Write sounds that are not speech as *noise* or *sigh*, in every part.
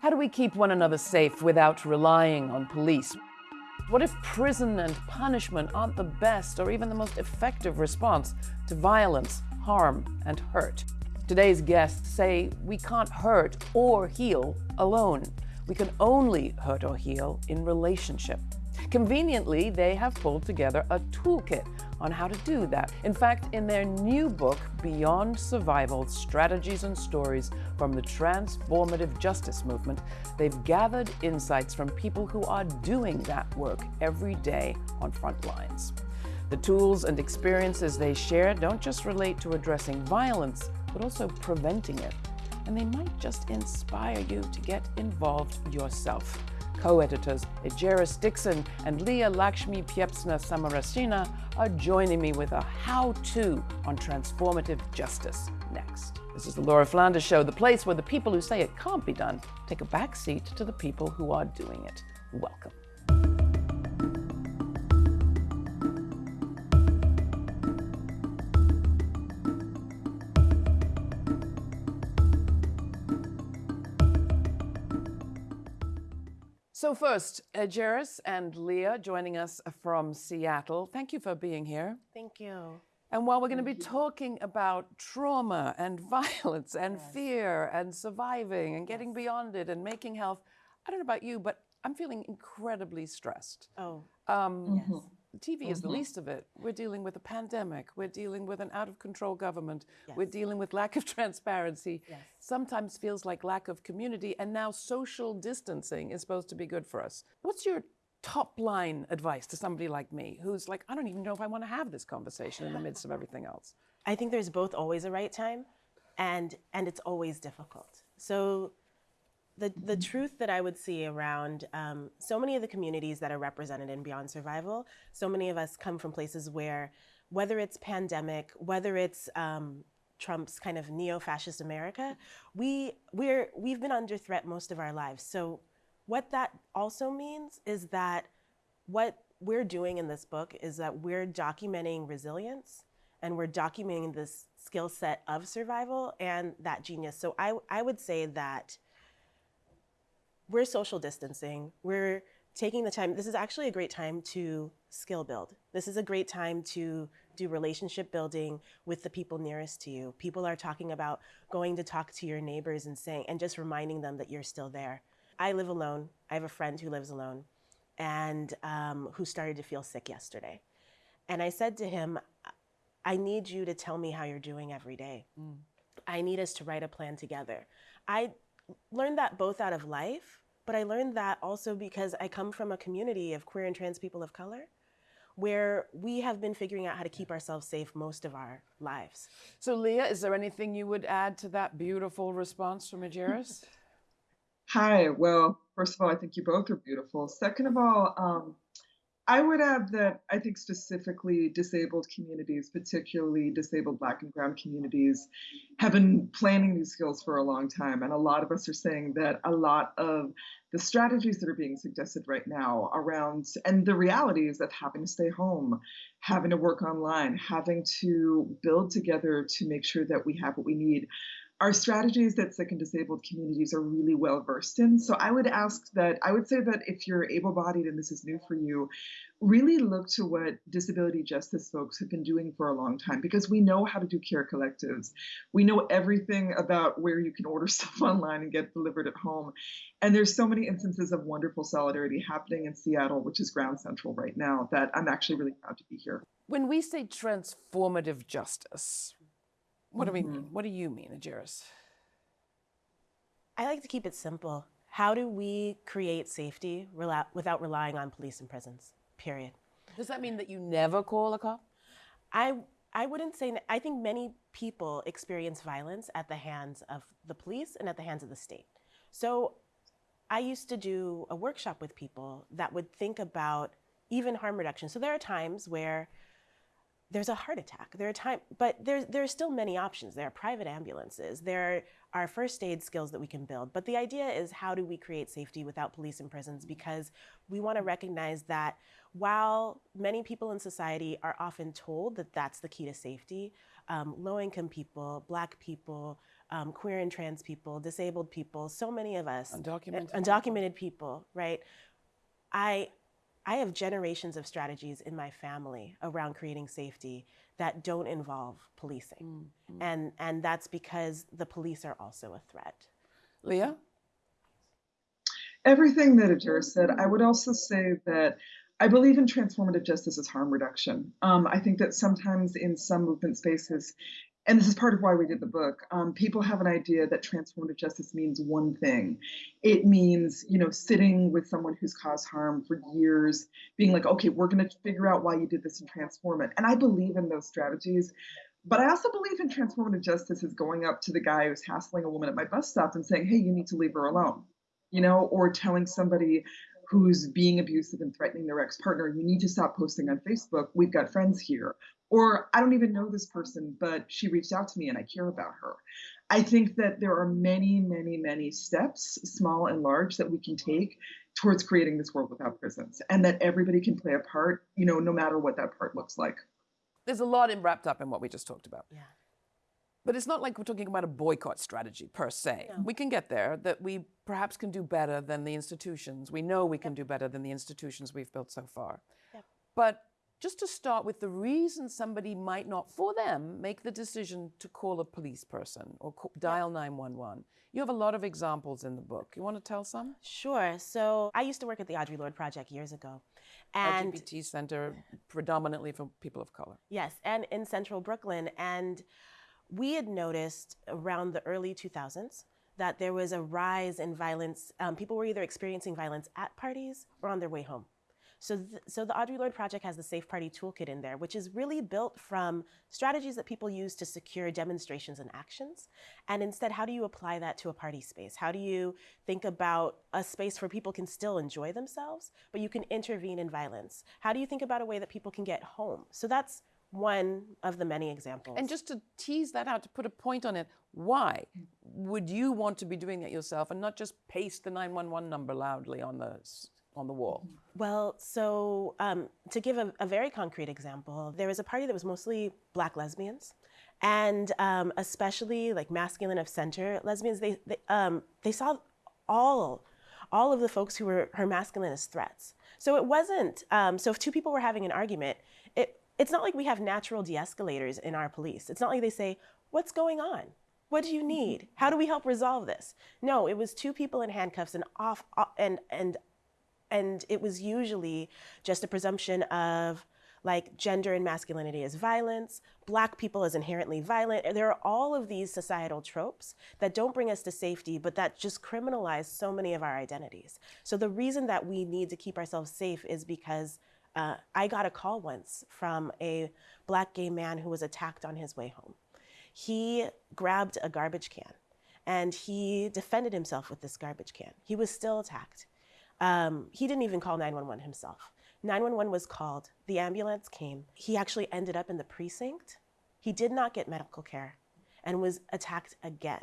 How do we keep one another safe without relying on police? What if prison and punishment aren't the best or even the most effective response to violence, harm, and hurt? Today's guests say we can't hurt or heal alone. We can only hurt or heal in relationship. Conveniently, they have pulled together a toolkit on how to do that. In fact, in their new book, Beyond Survival Strategies and Stories from the Transformative Justice Movement, they've gathered insights from people who are doing that work every day on front lines. The tools and experiences they share don't just relate to addressing violence, but also preventing it. And they might just inspire you to get involved yourself co-editors Ejeris Dixon and Leah Lakshmi Piepzna Samarasinha are joining me with a how-to on transformative justice next. This is the Laura Flanders Show, the place where the people who say it can't be done take a back seat to the people who are doing it. Welcome. So first, uh, Ejeris and Leah joining us uh, from Seattle. Thank you for being here. Thank you. And while we're going to be talking about trauma and *laughs* violence and Yes. fear and surviving and getting beyond it and making health, I don't know about you, but I'm feeling incredibly stressed. Oh, Um, mm-hmm. yes. TV is the mm-hmm. least of it. We're dealing with a pandemic. We're dealing with an out of control government. We're dealing with lack of *laughs* transparency. Yes. Sometimes feels like lack of community. And now social distancing is supposed to be good for us. What's your top line advice to somebody like me who's like, I don't even know if I want to have this conversation in the midst of everything else? *laughs* I think there's both always a right time and and it's always difficult. So the the truth that I would see around um, so many of the communities that are represented in Beyond Survival, so many of us come from places where whether it's pandemic, whether it's um, Trump's kind of neo-fascist America, we we're we've been under threat most of our lives. So what that also means is that what we're doing in this book is that we're documenting resilience and we're documenting this skill set of survival and that genius. So I, I would say that we're social distancing. We're taking the time. This is actually a great time to skill build. This is a great time to do relationship building with the people nearest to you. People are talking about going to talk to your neighbors and saying, and just reminding them that you're still there. I live alone. I have a friend who lives alone and um, who started to feel sick yesterday. And I said to him, I need you to tell me how you're doing every day. I need us to write a plan together. I learned that both out of life, but I learned that also because I come from a community of queer and trans people of color where we have been figuring out how to keep ourselves safe most of our lives. So, Leah, is there anything you would add to that beautiful response from Ejeris? Hi. Well, first of all, I think you both are beautiful. Second of all, um, I would add that I think specifically disabled communities, particularly disabled Black and Brown communities, have been planning these skills for a long time. And a lot of us are saying that a lot of the strategies that are being suggested right now around, and the realities of having to stay home, having to work online, having to build together to make sure that we have what we need are strategies that sick and disabled communities are really well versed in. So I would ask that, I would say that if you're able bodied and this is new for you, really look to what disability justice folks have been doing for a long time because we know how to do care collectives. We know everything about where you can order *laughs* stuff online and get delivered at home. And there's so many instances of wonderful solidarity happening in Seattle, which is ground central right now, that I'm actually really proud to be here. When we say transformative justice, what do we mean? Mm-hmm. What do you mean, Ejeris? I like to keep it simple. How do we create safety without relying on police and prisons? Period. Does that mean that you never call a cop? I I wouldn't say I think many people experience violence at the hands of the police and at the hands of the state. So I used to do a workshop with people that would think about even harm reduction. So there are times where there's a heart attack. There are time, but there's there are still many options. There are private ambulances. There are first aid skills that we can build. But the idea is how do we create safety without police and prisons? Because we want to recognize that while many people in society are often told that that's the key to safety, um, low income people, Black people, um, queer and trans people, disabled people, so many of us, Undocumented. undocumented people, right? I I have generations of strategies in my family around creating safety that don't involve policing. And and that's because the police are also a threat. Leah? Everything that Adira said, I would also say that I believe in transformative justice as harm reduction. Um, I think that sometimes in some movement spaces, and this is part of why we did the book, um, people have an idea that transformative justice means one thing. It means, you know, sitting with someone who's caused harm for years, being like, okay, we're going to figure out why you did this and transform it. And I believe in those strategies. But I also believe in transformative justice as going up to the guy who's hassling a woman at my bus stop and saying, hey, you need to leave her alone you know, or telling somebody who's being abusive and threatening their ex partner, you need to stop posting on Facebook. We've got friends here. Or I don't even know this person, but she reached out to me and I care about her. I think that there are many, many, many steps, small and large, that we can take towards creating this world without prisons and that everybody can play a part, you know, no matter what that part looks like. There's a lot in, wrapped up in what we just talked about. Yeah. But it's not like we're talking about a boycott strategy per se. No. We can get there, that we perhaps can do better than the institutions. We know we can do better than the institutions we've built so far. Yep. But just to start with the reason somebody might not, for them, make the decision to call a police person or co- dial 911. You have a lot of examples in the book. You want to tell some? Sure. So I used to work at the Audre Lorde Project years ago. And LGBT Center, predominantly for people of color. Yes, and in central Brooklyn. And we had noticed around the early 2000s that there was a rise in violence. Um, people were either experiencing violence at parties or on their way home. So, th- so the Audre Lorde Project has the Safe Party Toolkit in there, which is really built from strategies that people use to secure demonstrations and actions. And instead, how do you apply that to a party space? How do you think about a space where people can still enjoy themselves, but you can intervene in violence? How do you think about a way that people can get home? So that's one of the many examples. And just to tease that out, to put a point on it, why would you want to be doing that yourself and not just paste the 911 number loudly on the on the wall? Well, so um, to give a, a very concrete example, there was a party that was mostly black lesbians, and um, especially like masculine of center lesbians. They they, um, they saw all all of the folks who were her masculine as threats. So it wasn't. Um, so if two people were having an argument, it it's not like we have natural de-escalators in our police. It's not like they say, "What's going on? What do you mm-hmm. need? How do we help resolve this?" No, it was two people in handcuffs and off and and and it was usually just a presumption of like gender and masculinity as violence, black people as inherently violent. There are all of these societal tropes that don't bring us to safety, but that just criminalize so many of our identities. So the reason that we need to keep ourselves safe is because uh, I got a call once from a black gay man who was attacked on his way home. He grabbed a garbage can and he defended himself with this garbage can. He was still attacked. Um, he didn't even call 911 himself. 911 was called, the ambulance came. He actually ended up in the precinct. He did not get medical care and was attacked again.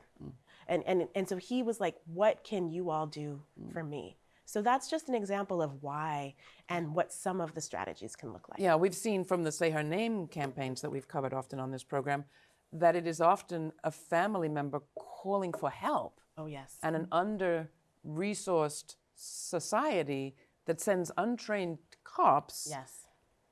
And, and, and so he was like, What can you all do for me? So that's just an example of why and what some of the strategies can look like. Yeah, we've seen from the Say Her Name campaigns that we've covered often on this program that it is often a family member calling for help Oh, yes. and an under resourced society that sends untrained cops. yes.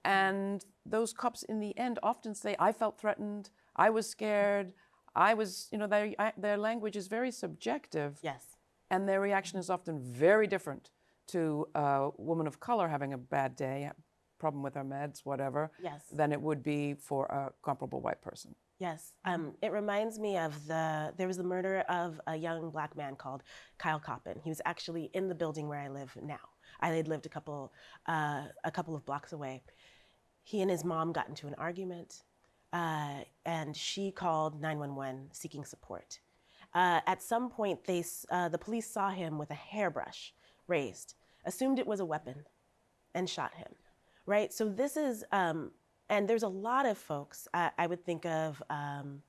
And those cops, in the end, often say, I felt threatened, I was scared, I was, you know, their, their language is very subjective. Yes. And their reaction is often very different to a woman of color having a bad day, problem with her meds, whatever, Yes. than it would be for a comparable white person. Yes, um, it reminds me of the. There was the murder of a young black man called Kyle Coppin. He was actually in the building where I live now. I had lived a couple, uh, a couple of blocks away. He and his mom got into an argument, uh, and she called 911 seeking support. Uh, at some point, they, uh, the police saw him with a hairbrush raised, assumed it was a weapon, and shot him. Right. So this is, um, and there's a lot of folks. I, I would think of, um,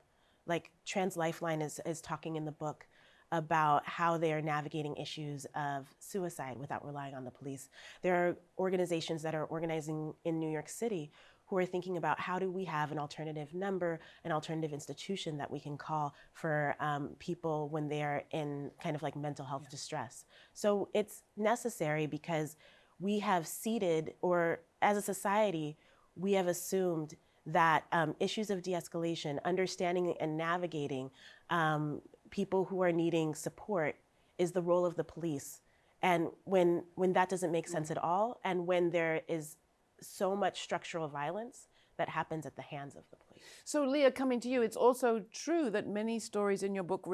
like Trans Lifeline is is talking in the book about how they are navigating issues of suicide without relying on the police. There are organizations that are organizing in New York City who are thinking about how do we have an alternative number, an alternative institution that we can call for um, people when they're in kind of like mental health yeah. distress. So it's necessary because we have ceded, or as a society, we have assumed that um, issues of de escalation, understanding and navigating um, people who are needing support is the role of the police. And when, when that doesn't make sense at all, and when there is so much structural violence that happens at the hands of the police. So, Leah, coming to you, it's also true that many stories in your book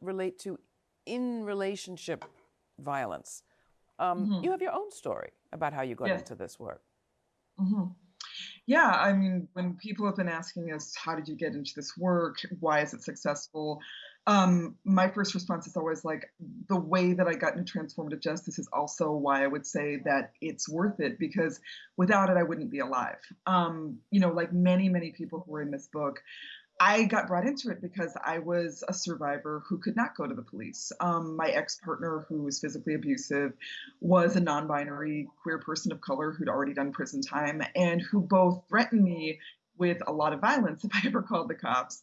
relate to in relationship violence. Um, mm-hmm. You have your own story about how you got into this work. Mm-hmm. Yeah, I mean, when people have been asking us, how did you get into this work? Why is it successful? Um, my first response is always like, the way that I got into transformative justice is also why I would say that it's worth it because without it, I wouldn't be alive. Um, you know, like many, many people who are in this book, I got brought into it because I was a survivor who could not go to the police. Um, my ex partner, who was physically abusive, was a non binary queer person of color who'd already done prison time and who both threatened me with a lot of violence *laughs* if I ever called the cops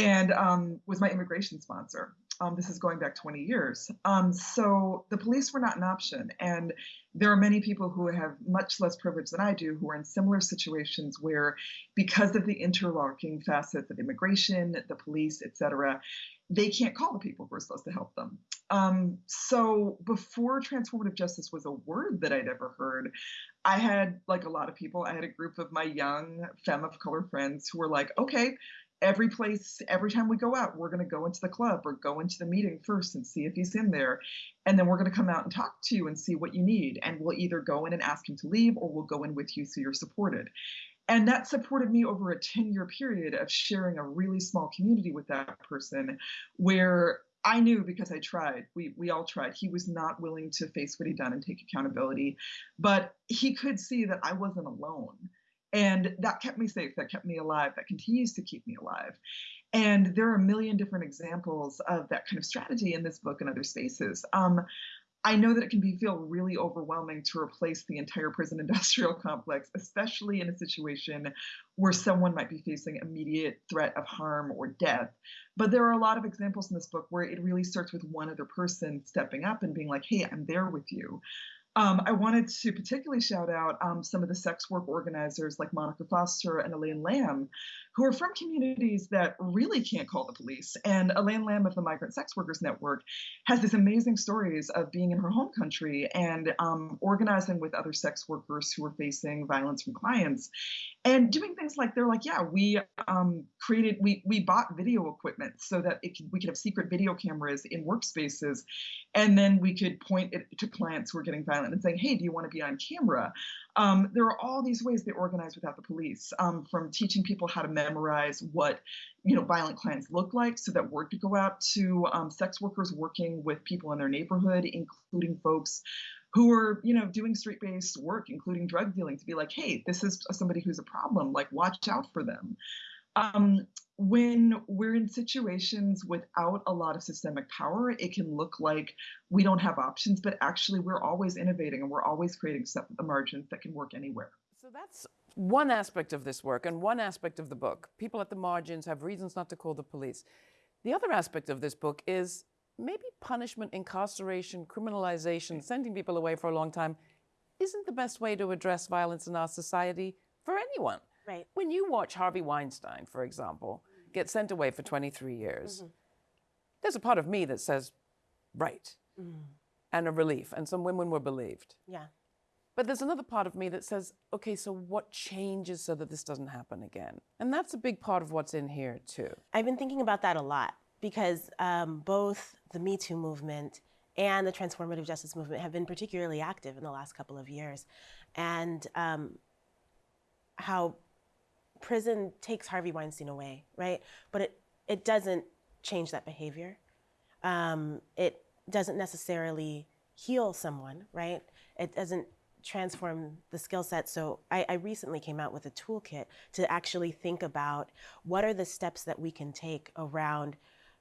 and um, was my immigration sponsor. Um, this is going back 20 years. Um, so the police were not an option. And there are many people who have much less privilege than I do who are in similar situations where, because of the interlocking facets of immigration, the police, et cetera, they can't call the people who are supposed to help them. Um, so before transformative justice was a word that I'd ever heard, I had, like a lot of people, I had a group of my young femme of color friends who were like, okay, every place, every time we go out, we're going to go into the club or go into the meeting first and see if he's in there. And then we're going to come out and talk to you and see what you need. And we'll either go in and ask him to leave or we'll go in with you so you're supported. And that supported me over a 10 year period of sharing a really small community with that person where I knew because I tried. We we all tried. He was not willing to face what he'd done and take accountability, but he could see that I wasn't alone. And that kept me safe, that kept me alive, that continues to keep me alive. And there are a million different examples of that kind of strategy in this book and other spaces. Um, I know that it can be feel really overwhelming to replace the entire prison *laughs* industrial complex, especially in a situation where someone might be facing immediate threat of harm or death. But there are a lot of examples in this book where it really starts with one other person stepping up and being like, "Hey, I'm there with you." Um, I wanted to particularly shout out um, some of the sex work organizers like Monica Forrester and Elene Lam, who are from communities that really can't call the police. And Elene Lam of the Migrant Sex Workers Network has these amazing stories of being in her home country and um, organizing with other sex workers who are facing violence from clients and doing things like they're like, yeah, we um, created, we we bought video equipment so that could, we could have secret video cameras in workspaces, and then we could point it to clients who are getting and saying, hey, do you want to be on camera? Um, there are all these ways they organize without the police, um, from teaching people how to memorize what you know violent clients look like, so that word could go out to um, sex workers working with people in their neighborhood, including folks who are you know doing street-based work including drug dealing to be like hey this is somebody who's a problem like watch out for them um, when we're in situations without a lot of systemic power it can look like we don't have options but actually we're always innovating and we're always creating stuff at the margins that can work anywhere so that's one aspect of this work and one aspect of the book people at the margins have reasons not to call the police the other aspect of this book is maybe punishment, incarceration, criminalization, sending people away for a long time isn't the best way to address violence in our society for anyone. Right. When you watch Harvey Weinstein, for example, get sent away for 23 years, mm-hmm. there's a part of me that says, right, mm. and a relief, and some women were believed. Yeah. But there's another part of me that says, okay, so what changes so that this doesn't happen again? And that's a big part of what's in here, too. I've been thinking about that a lot because um, both the Me Too movement and the transformative justice movement have been particularly active in the last couple of years. And um, how prison takes Harvey Weinstein away, right? But it, it doesn't change that behavior. Um, it doesn't necessarily heal someone, right? It doesn't transform the skill set. So I, I, recently came out with a toolkit to actually think about what are the steps that we can take around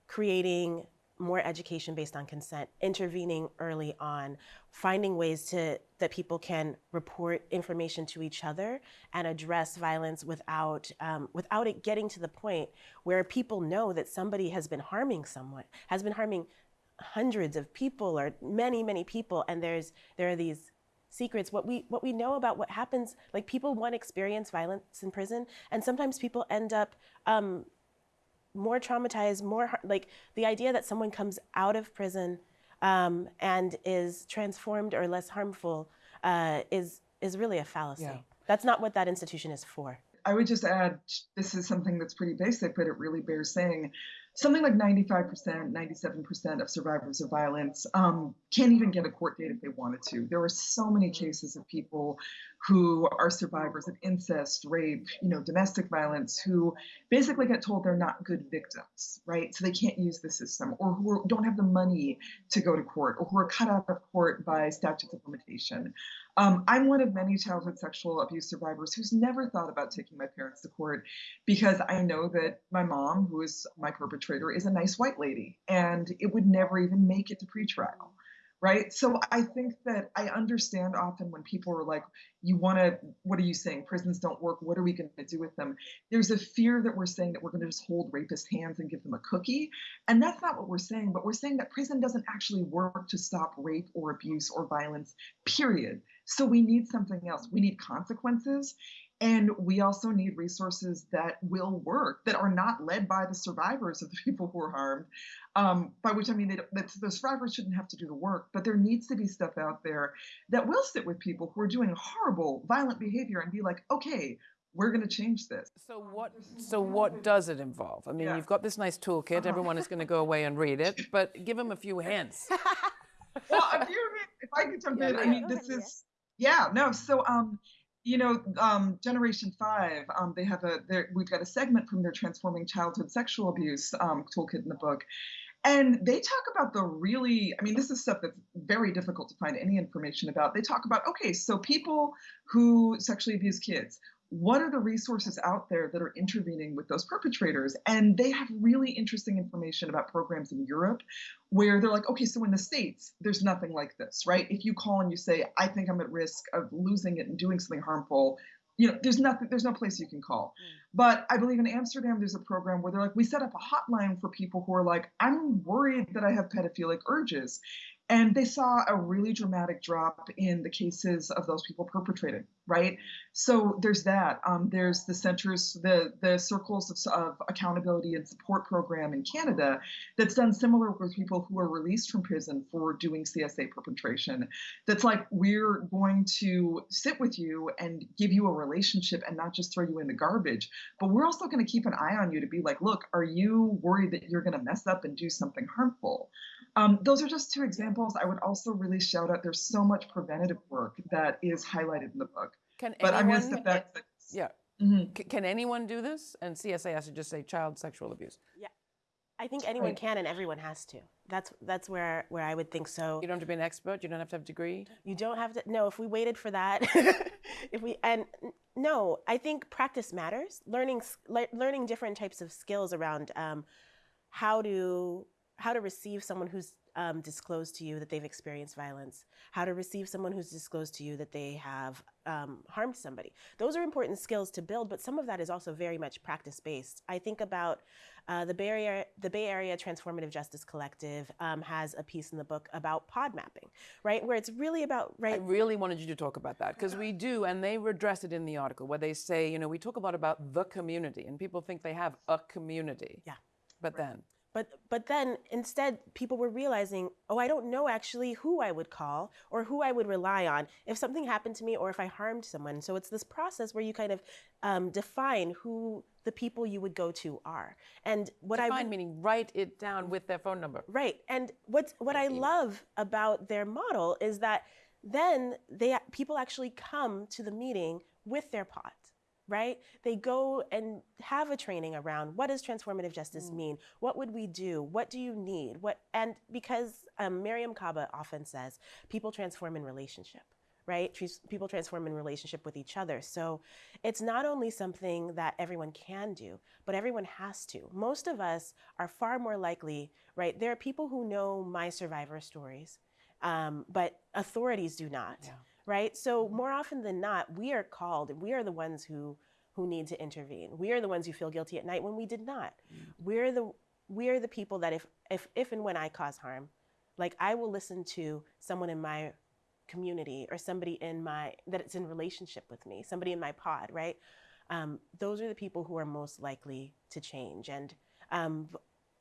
creating more education based on consent, intervening early on, finding ways to that people can report information to each other and address violence without um, without it getting to the point where people know that somebody has been harming someone, has been harming hundreds of people or many many people, and there's there are these secrets. What we what we know about what happens like people want experience violence in prison. And sometimes people end up um, more traumatized, more like the idea that someone comes out of prison um, and is transformed or less harmful uh, is is really a fallacy. Yeah. That's not what that institution is for. I would just add this is something that's pretty basic, but it really bears saying something like 95%, 97% of survivors of violence um, can't even get a court date if they wanted to. There are so many cases of people who are survivors of incest, rape, you know, domestic violence, who basically get told they're not good victims, right? So they can't use the system, or who don't have the money to go to court, or who are cut out of court by statutes of limitation. Um, I'm one of many childhood sexual abuse survivors who's never thought about taking my parents to court because I know that my mom, who is my perpetrator, is a nice white lady and it would never even make it to pretrial. Right. So I think that I understand often when people are like, you want to, what are you saying? Prisons don't work. What are we going to do with them? There's a fear that we're saying that we're going to just hold rapist hands and give them a cookie. And that's not what we're saying, but we're saying that prison doesn't actually work to stop rape or abuse or violence, period. So we need something else. We need consequences. And we also need resources that will work, that are not led by the survivors of the *laughs* people who are harmed. Um, by which I mean that the survivors shouldn't have to do the work, but there needs to be stuff out there that will sit with people who are doing horrible, violent behavior and be like, okay, we're going to change this. So what? So what does it involve? I mean, yeah. you've got this nice toolkit. Uh-huh. Everyone is going to go away and read it, but give them *laughs* a few hints. well, if, you, if I could jump yeah, in, I mean, this is yeah, no. So, um, you know, um, Generation Five, um, they have a, we've got a segment from their Transforming Childhood Sexual Abuse um, toolkit in the book. And they talk about the really, I mean, this is stuff that's very difficult to find any information about. They talk about, okay, so people who sexually abuse kids, what are the resources out there that are intervening with those perpetrators? And they have really interesting information about programs in Europe where they're like, okay, so in the States, there's nothing like this, right? If you call and you say, I think I'm at risk of losing it and doing something harmful, you know, there's nothing, there's no place you can call. Mm. But I believe in Amsterdam, there's a program where they're like, we set up a hotline for people who are like, I'm worried that I have pedophilic urges. And they saw a really dramatic drop in the cases of those people perpetrated, right? So there's that. Um, there's the centers, the the circles of, of, accountability and support program in Canada that's done similar with people who are released from prison for doing CSA perpetration. That's like we're going to sit with you and give you a relationship and not just throw you in the garbage, but we're also going to keep an eye on you to be like, look, are you worried that you're going to mess up and do something harmful? Um, those are just two examples. I would also really shout out there's so much preventative work that is highlighted in the book. Can but anyone, I miss the fact that. Yeah. Mm-hmm. can anyone do this? And CSA has to just say child sexual abuse. Yeah. I think anyone can and everyone has to. That's that's where where I would think so. You don't have to be an expert. You don't have to have a degree. You don't have to. No, if we waited for that, *laughs* if we and no, I think practice matters. Learning learning different types of skills around um, how to how to receive someone who's um, disclosed to you that they've experienced violence, how to receive someone who's disclosed to you that they have um, harmed somebody. Those are important skills to build, but some of that is also very much practice based. I think about uh, the Bay Area, the Bay Area Transformative Justice Collective um, has a piece in the book about pod mapping, right, where it's really about right. I really wanted you to talk about that because we do, and they address it in the article where they say, you know, we talk a lot about the community, and people think they have a community. Yeah. But then but but then instead people were realizing, oh, I don't know actually who I would call or who I would rely on if something happened to me or if I harmed someone. So it's this process where you kind of um, define who the people you would go to are. And what define, I define meaning write it down with their phone number. Right. And what what I love about their model is that then they people actually come to the meeting with their pod right? They go and have a training around what does transformative justice mm. mean? What would we do? What do you need? What and because um, Mariame Kaba often says people transform in relationship, right? People transform in relationship with each other. So it's not only something that everyone can do, but everyone has to. Most of us are far more likely, right? There are people who know my survivor stories, um, but authorities do not, Yeah. Right? So more often than not, we are called, and we are the ones who who need to intervene. We are the ones who feel guilty at night when we did not. We're the we are the people that if if if and when I cause harm, like I will listen to someone in my community or somebody in my that it's in relationship with me, somebody in my pod, right? Um, those are the people who are most likely to change. And um,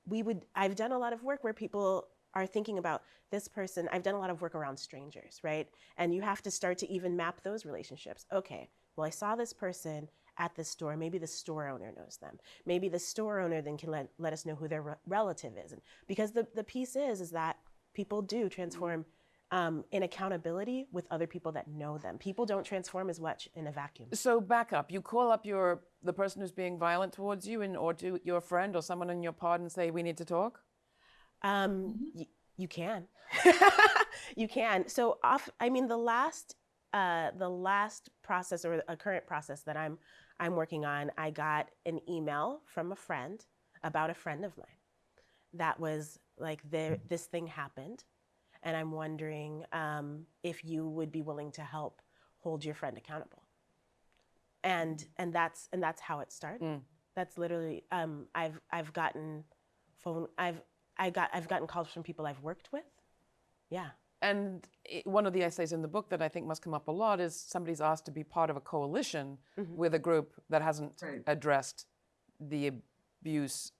we would I've done a lot of work where people are thinking about this person. I've done a lot of work around strangers, right? And you have to start to even map those relationships. Okay, well, I saw this person at the store. Maybe the store owner knows them. Maybe the store owner then can let, let us know who their re- relative is. And because the, the piece is, is that people do transform um, in accountability with other people that know them. People don't transform as much in a vacuum. So back up. You call up your the person who's being violent towards you, and or to your friend or someone in your pod, and say, "We need to talk." Um, y- you can, *laughs* you can. So off. I mean, the last, uh, the last process or a current process that I'm, I'm working on. I got an email from a friend about a friend of mine, that was like, there, this thing happened, and I'm wondering um, if you would be willing to help hold your friend accountable. And and that's and that's how it started. Mm. That's literally. Um, I've I've gotten phone. I've I got I've gotten calls from people I've worked with. Yeah. And i one of the essays in the book that I think must come up a lot is somebody's asked to be part of a coalition mm-hmm. with a group that hasn't Right. addressed the abuse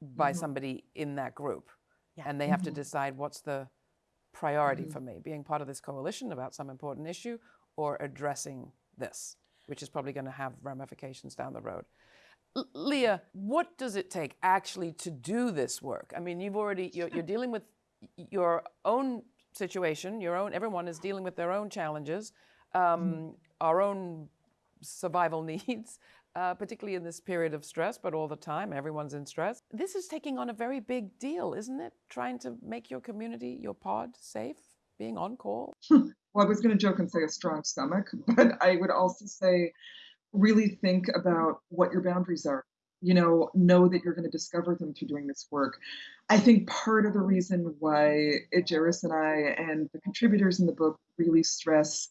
by mm-hmm. somebody in that group. Yeah. And they have to mm-hmm. decide what's the priority for me being part of this coalition about some important issue or addressing this, which is probably going to have ramifications down the road. Leah, what does it take actually to do this work? I mean, you've already you're, you're dealing with your own situation. Your own everyone is dealing with their own challenges, um, our own survival *laughs* needs, uh, particularly in this period of stress, but all the time everyone's in stress. This is taking on a very big deal, isn't it? Trying to make your community, your pod, safe, being on call. *laughs* Well, I was going to joke and say a strong stomach, *laughs* but I would also say really think about what your boundaries are. You know, know that you're going to discover them through doing this work. I think part of the reason why Ejeris and I and the contributors in the book really stress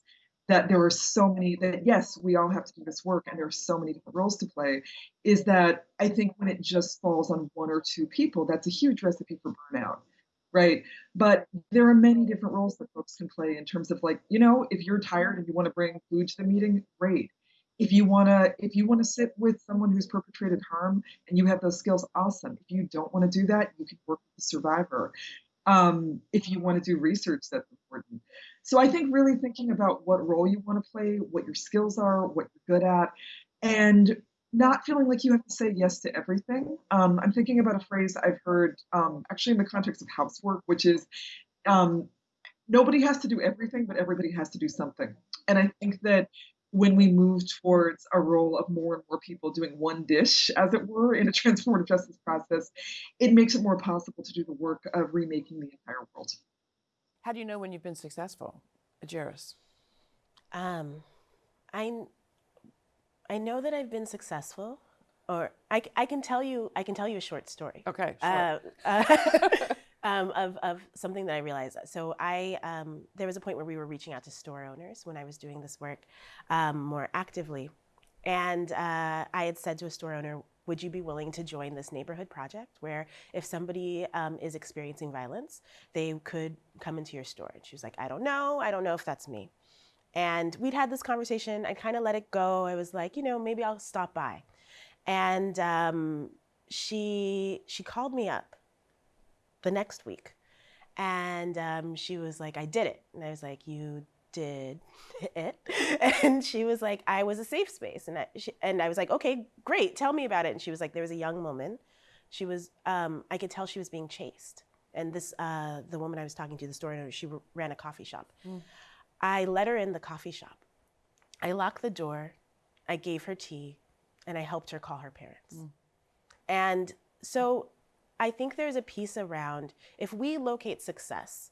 that there are so many that yes, we all have to do this work and there are so many different roles to play, is that I think when it just falls on one or two people, that's a huge recipe for burnout right? But there are many different roles that folks can play in terms of like, you know, if you're tired and you want to bring food to the meeting, great. If you want to if you want to sit with someone who's perpetrated harm and you have those skills, awesome. If you don't want to do that, you can work with the survivor. Um, if you want to do research, that's important. So I think really thinking about what role you want to play, what your skills are, what you're good at, and not feeling like you have to say yes to everything. Um, I'm thinking about a phrase I've heard um, actually in the context of housework, which is um, nobody has to do everything, but everybody has to do something. And I think that when we move towards a role of more and more people doing one dish, as it were, in a *laughs* transformative justice process, it makes it more possible to do the work of remaking the entire world. How do you know when you've been successful, Ejeris? Um, I I know that I've been successful, or I, I can tell you I can tell you a short story. Okay, sure. Uh, uh, *laughs* of, of something that I realized. So I um, there was a point where we were reaching out to store owners when I was doing this work um, more actively, and uh, I had said to a store owner, "Would you be willing to join this neighborhood project where if somebody um, is experiencing violence, they could come into your store?" And she was like, "I don't know. I don't know if that's me." And we'd had this conversation. I kind of let it go. I was like, you know, maybe I'll stop by. And um, she she called me up the next week, and um, she was like, I did it. And I was like, you did *laughs* it? *laughs* And she was like, I was a safe space. And I, she, and I was like, okay, great. Tell me about it. And she was like, there was a young woman. She was, um, I could tell she was being chased. And this, uh, the woman I was talking to, the store owner, she ran a coffee shop. I let her in the coffee shop. I locked the door. I gave her tea, and I helped her call her parents. And so I think there's a piece around if we locate success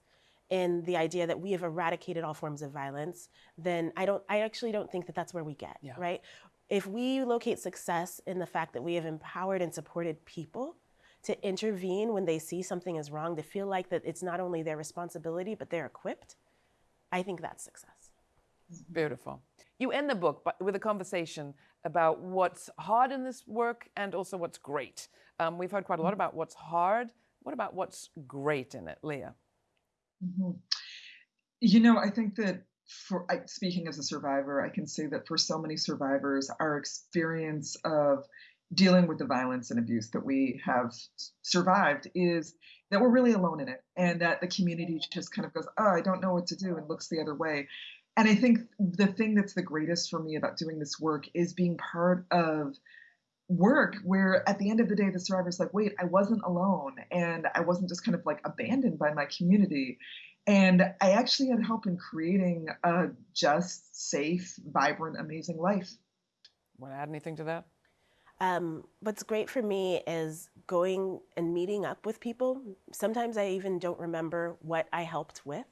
in the idea that we have eradicated all forms of violence, then I don't I actually don't think that that's where we get, Yeah. right? If we locate success in the fact that we have empowered and supported people to intervene when they see something is wrong, to feel like that it's not only their responsibility but they're equipped, I think that's success. Beautiful. You end the book by- with a conversation about what's hard in this work and also what's great. Um, we've heard quite a lot about what's hard. What about what's great in it, Leah? Mhm. You know, I think that for I, speaking as a survivor, I can say that for so many survivors, our experience of dealing with the violence and abuse that we have survived is that we're really alone in it, and that the community just kind of goes, "Oh, I don't know what to do," and looks the other way. And I think the thing that's the greatest for me about doing this work is being part of work where at the end of the day the survivor's like wait i wasn't alone and i wasn't just kind of like abandoned by my community and i actually had help in creating a just safe vibrant amazing life Want to add anything to that? Um, what's great for me is going and meeting up with people. Sometimes I even don't remember what I helped with,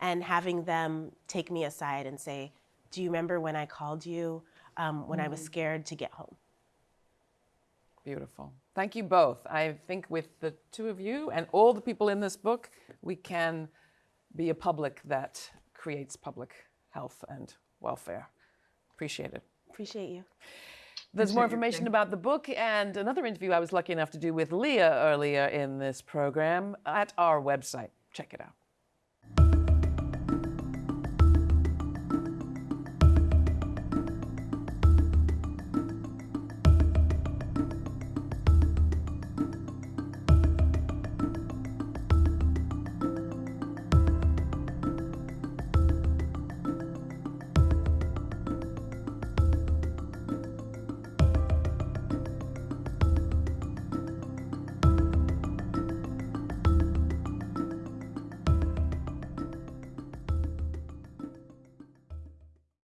and having them take me aside and say, Do you remember when I called you um, when I was scared to get home? Beautiful. Thank you both. I think with the two of you and all the people in this book, we can be a public that creates public health and welfare. Appreciate it. Appreciate you. There's more Appreciate your information about the book and another interview I was lucky enough to do with Leah earlier in this program at our website. Check it out.